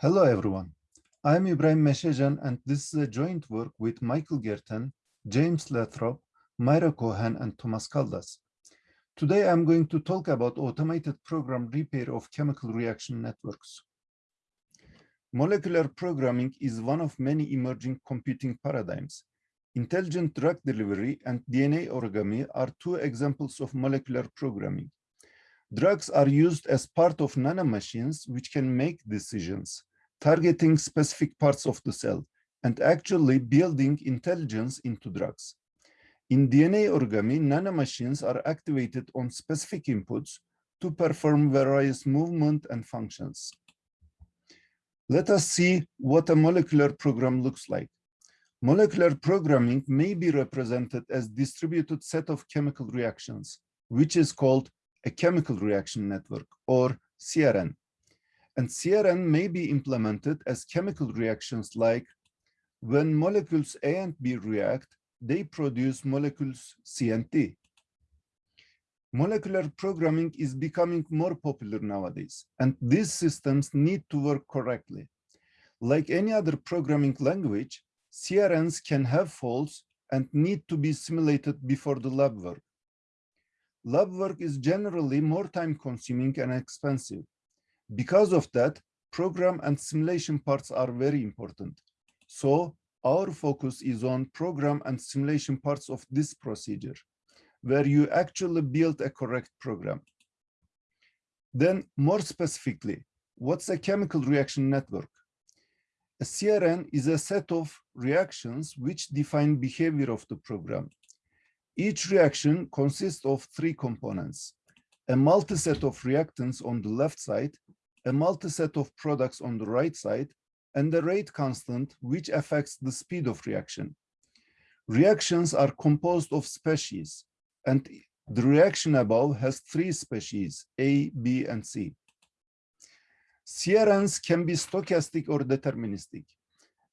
Hello, everyone. I'm Ibrahim Mesecan, and this is a joint work with Michael Gerten, James Lathrop, Myra Cohen, and Thomas Caldas. Today, I'm going to talk about automated program repair of chemical reaction networks. Molecular programming is one of many emerging computing paradigms. Intelligent drug delivery and DNA origami are two examples of molecular programming. Drugs are used as part of nanomachines which can make decisions, targeting specific parts of the cell and actually building intelligence into drugs. In DNA origami, nanomachines are activated on specific inputs to perform various movement and functions. Let us see what a molecular program looks like. Molecular programming may be represented as distributed set of chemical reactions, which is called a chemical reaction network or CRN. And CRN may be implemented as chemical reactions like when molecules A and B react, they produce molecules C and D. Molecular programming is becoming more popular nowadays, and these systems need to work correctly. Like any other programming language, CRNs can have faults and need to be simulated before the lab work. Lab work is generally more time consuming and expensive. Because of that, program and simulation parts are very important. So our focus is on program and simulation parts of this procedure, where you actually build a correct program. Then more specifically, what's a chemical reaction network? A CRN is a set of reactions which define behavior of the program. Each reaction consists of three components, a multiset of reactants on the left side, a multiset of products on the right side, and the rate constant which affects the speed of reaction. Reactions are composed of species, and the reaction above has three species, A, B, and C. CRNs can be stochastic or deterministic,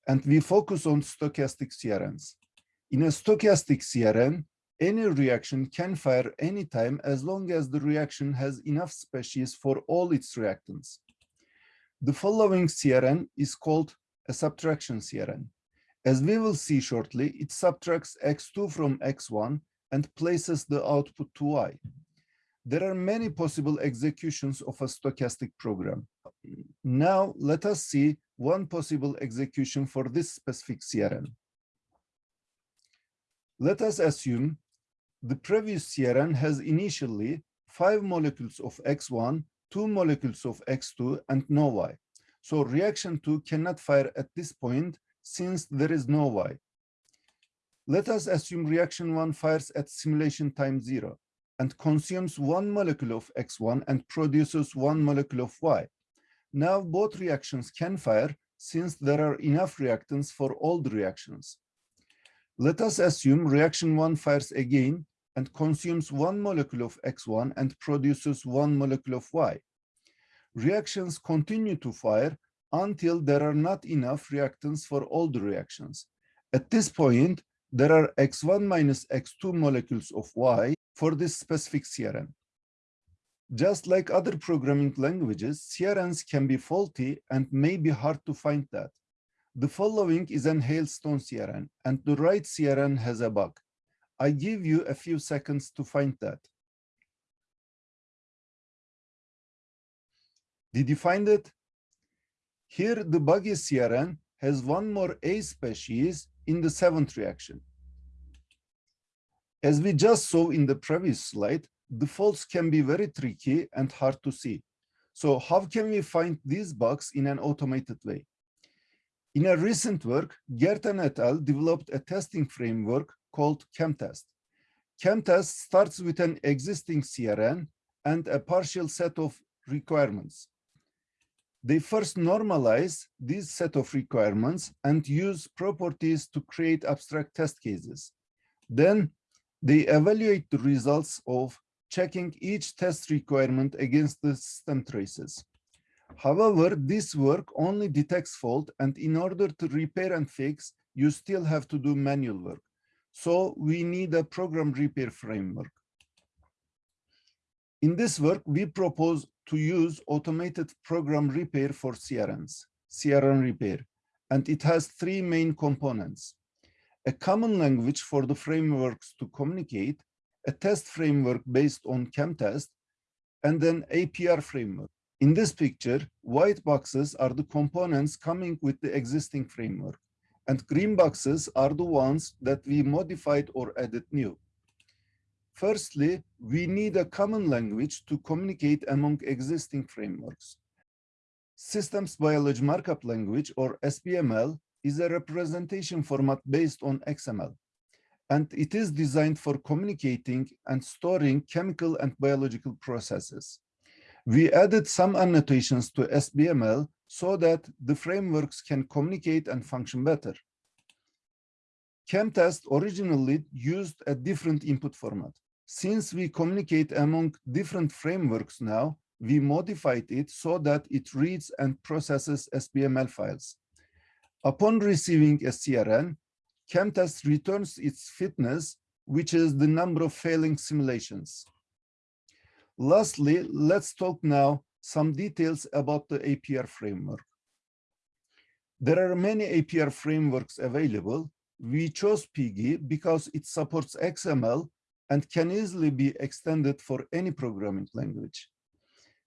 and we focus on stochastic CRNs. In a stochastic CRN, any reaction can fire anytime as long as the reaction has enough species for all its reactants. The following CRN is called a subtraction CRN. As we will see shortly, it subtracts x2 from x1 and places the output to y. There are many possible executions of a stochastic program. Now let us see one possible execution for this specific CRN. Let us assume the previous CRN has initially five molecules of X1, two molecules of X2, and no Y. So reaction two cannot fire at this point since there is no Y. Let us assume reaction one fires at simulation time zero and consumes one molecule of X1 and produces one molecule of Y. Now both reactions can fire since there are enough reactants for all the reactions. Let us assume reaction one fires again and consumes one molecule of X1 and produces one molecule of Y. Reactions continue to fire until there are not enough reactants for all the reactions. At this point, there are X1 minus X2 molecules of Y for this specific CRN. Just like other programming languages, CRNs can be faulty and may be hard to find that. The following is an hailstone CRN, and the right CRN has a bug. I give you a few seconds to find that. Did you find it? Here, the buggy CRN has one more A species in the seventh reaction. As we just saw in the previous slide, the faults can be very tricky and hard to see. So how can we find these bugs in an automated way? In a recent work, Gerten et al. developed a testing framework called ChemTest. ChemTest starts with an existing CRN and a partial set of requirements. They first normalize this set of requirements and use properties to create abstract test cases. Then they evaluate the results of checking each test requirement against the system traces. However, this work only detects fault and in order to repair and fix, you still have to do manual work. So we need a program repair framework. In this work, we propose to use automated program repair for CRNs. CRN repair, and it has three main components. A common language for the frameworks to communicate, a test framework based on ChemTest, and then APR framework. In this picture, white boxes are the components coming with the existing framework, and green boxes are the ones that we modified or added new. Firstly, we need a common language to communicate among existing frameworks. Systems Biology Markup Language, or SBML, is a representation format based on XML, and it is designed for communicating and storing chemical and biological processes. We added some annotations to SBML so that the frameworks can communicate and function better. ChemTest originally used a different input format. Since we communicate among different frameworks now, we modified it so that it reads and processes SBML files. Upon receiving a CRN, ChemTest returns its fitness, which is the number of failing simulations. Lastly, let's talk now some details about the APR framework. There are many APR frameworks available. We chose PyGGI because it supports XML and can easily be extended for any programming language.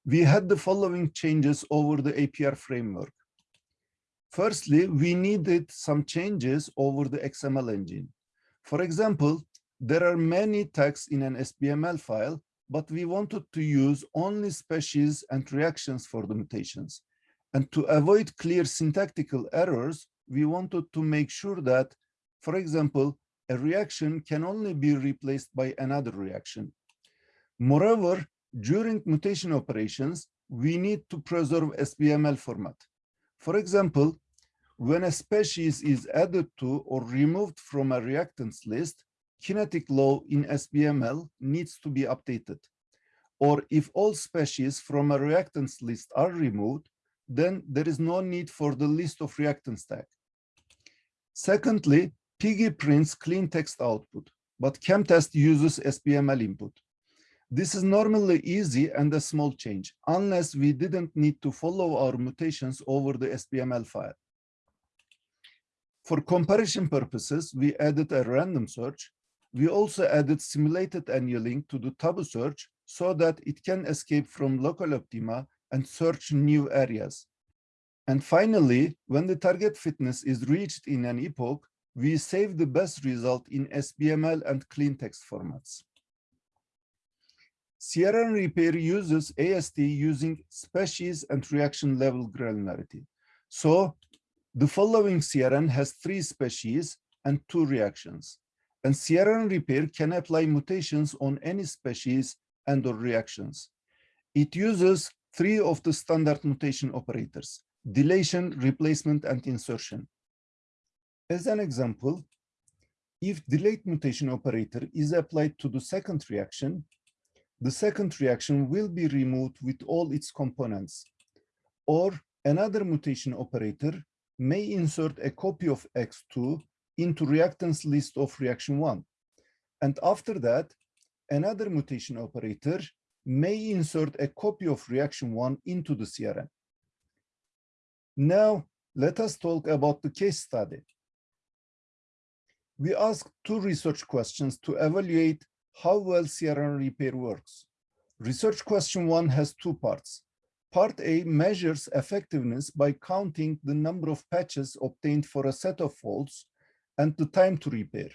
We had the following changes over the APR framework. Firstly, we needed some changes over the XML engine. For example, there are many tags in an SBML file, but we wanted to use only species and reactions for the mutations. And to avoid clear syntactical errors, we wanted to make sure that, for example, a reaction can only be replaced by another reaction. Moreover, during mutation operations, we need to preserve SBML format. For example, when a species is added to or removed from a reactants list, kinetic law in SBML needs to be updated. Or if all species from a reactants list are removed, then there is no need for the list of reactants tag. Secondly, PyGGI prints clean text output, but ChemTest uses SBML input. This is normally easy and a small change, unless we didn't need to follow our mutations over the SBML file. For comparison purposes, we added a random search. We also added simulated annealing to the tabu search so that it can escape from local optima and search new areas. And finally, when the target fitness is reached in an epoch, we save the best result in SBML and clean text formats. CRN repair uses AST using species and reaction level granularity. So the following CRN has three species and two reactions. And CRN repair can apply mutations on any species and or reactions. It uses three of the standard mutation operators, deletion, replacement, and insertion. As an example, if delayed mutation operator is applied to the second reaction, the second reaction will be removed with all its components. Or another mutation operator may insert a copy of X2 into reactants list of reaction one. And after that, another mutation operator may insert a copy of reaction one into the CRN. Now, let us talk about the case study we asked two research questions to evaluate how well CRN repair works. Research question one has two parts. Part A measures effectiveness by counting the number of patches obtained for a set of faults and the time to repair.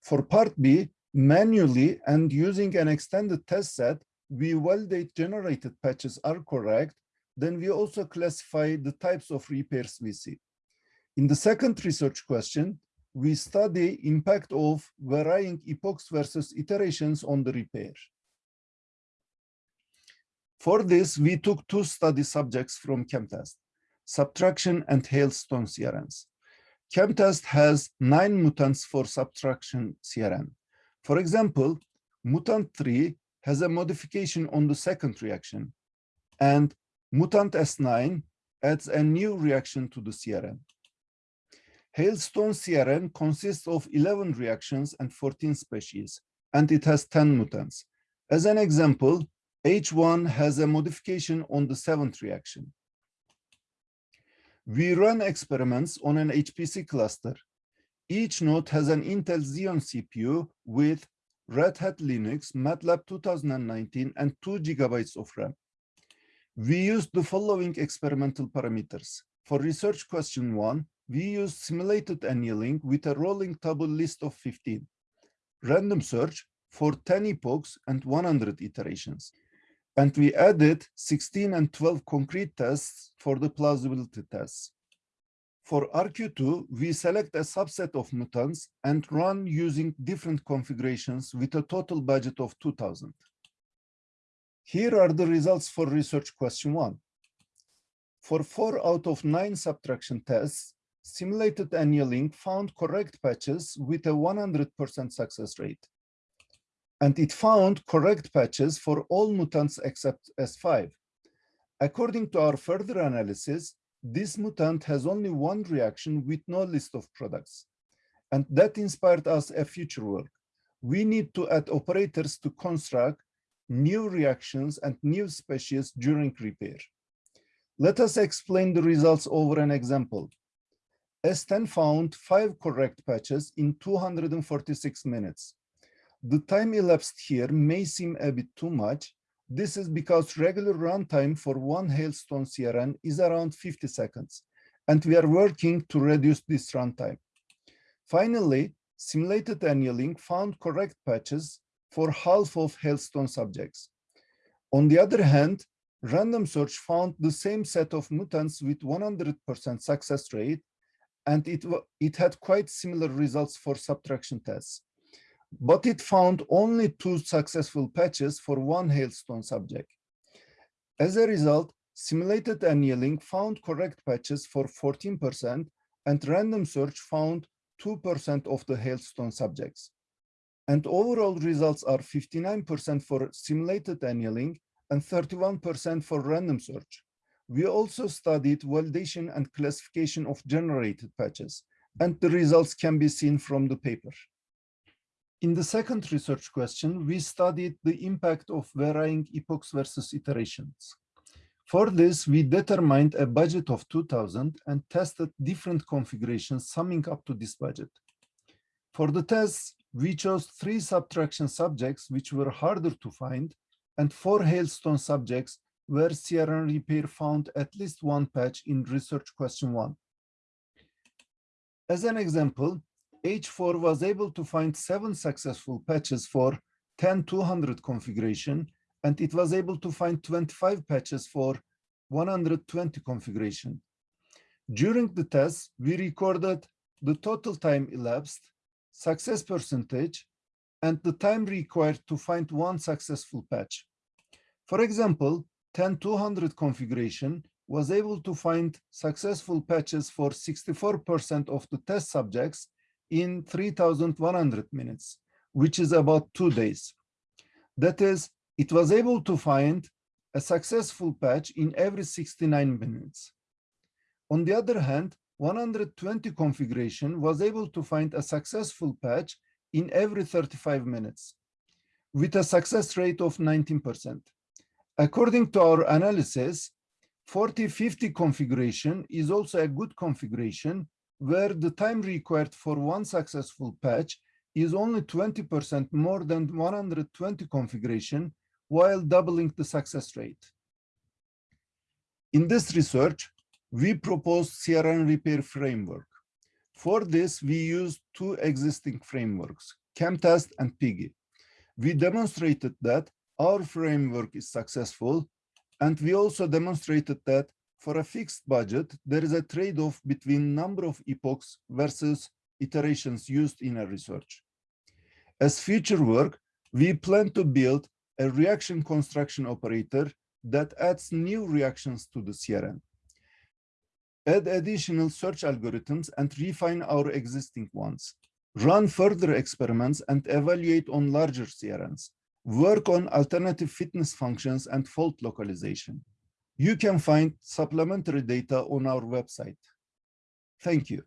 For part B, manually and using an extended test set, we validate generated patches are correct, then we also classify the types of repairs we see. In the second research question, we study impact of varying epochs versus iterations on the repair. For this, we took two study subjects from ChemTest, subtraction and Hailstone CRNs. ChemTest has nine mutants for subtraction CRN. For example, mutant 3 has a modification on the second reaction, and mutant S9 adds a new reaction to the CRN. Hailstone CRN consists of 11 reactions and 14 species, and it has 10 mutants. As an example, H1 has a modification on the seventh reaction. We run experiments on an HPC cluster. Each node has an Intel Xeon CPU with Red Hat Linux, MATLAB 2019, and 2 gigabytes of RAM. We used the following experimental parameters. For research question one, we used simulated annealing with a rolling tabu list of 15, random search for 10 epochs and 100 iterations. And we added 16 and 12 concrete tests for the plausibility tests. For RQ2, we select a subset of mutants and run using different configurations with a total budget of 2000. Here are the results for research question one. For four out of nine subtraction tests, simulated annealing found correct patches with a 100% success rate. And it found correct patches for all mutants except S5. According to our further analysis, this mutant has only one reaction with no list of products. And that inspired us a future work. We need to add operators to construct new reactions and new species during repair. Let us explain the results over an example. S10 found five correct patches in 246 minutes. The time elapsed here may seem a bit too much. This is because regular runtime for one Hailstone CRN is around 50 seconds, and we are working to reduce this runtime. Finally, simulated annealing found correct patches for half of Hailstone subjects. On the other hand, random search found the same set of mutants with 100% success rate, and it, it had quite similar results for subtraction tests. But it found only two successful patches for one Hailstone subject. As a result, simulated annealing found correct patches for 14%, and random search found 2% of the Hailstone subjects. And overall results are 59% for simulated annealing and 31% for random search. We also studied validation and classification of generated patches, and the results can be seen from the paper. In the second research question, we studied the impact of varying epochs versus iterations. For this, we determined a budget of 2000 and tested different configurations summing up to this budget. For the tests, we chose three subtraction subjects which were harder to find and four hailstone subjects where CRN repair found at least one patch in research question one. As an example, H4 was able to find seven successful patches for 10200 configuration, and it was able to find 25 patches for 120 configuration. During the test, we recorded the total time elapsed success percentage, and the time required to find one successful patch. For example, 10200 configuration was able to find successful patches for 64% of the test subjects in 3100 minutes, which is about two days. That is, it was able to find a successful patch in every 69 minutes. On the other hand, 120 configuration was able to find a successful patch in every 35 minutes with a success rate of 19%. According to our analysis, 40-50 configuration is also a good configuration where the time required for one successful patch is only 20% more than 120 configuration while doubling the success rate. In this research, we proposed CRN repair framework. For this, we used two existing frameworks, ChemTest and PyGGI. We demonstrated that our framework is successful, and we also demonstrated that for a fixed budget, there is a trade-off between number of epochs versus iterations used in a research. As future work, we plan to build a reaction construction operator that adds new reactions to the CRN add additional search algorithms and refine our existing ones, run further experiments and evaluate on larger CRNs, work on alternative fitness functions and fault localization. You can find supplementary data on our website. Thank you.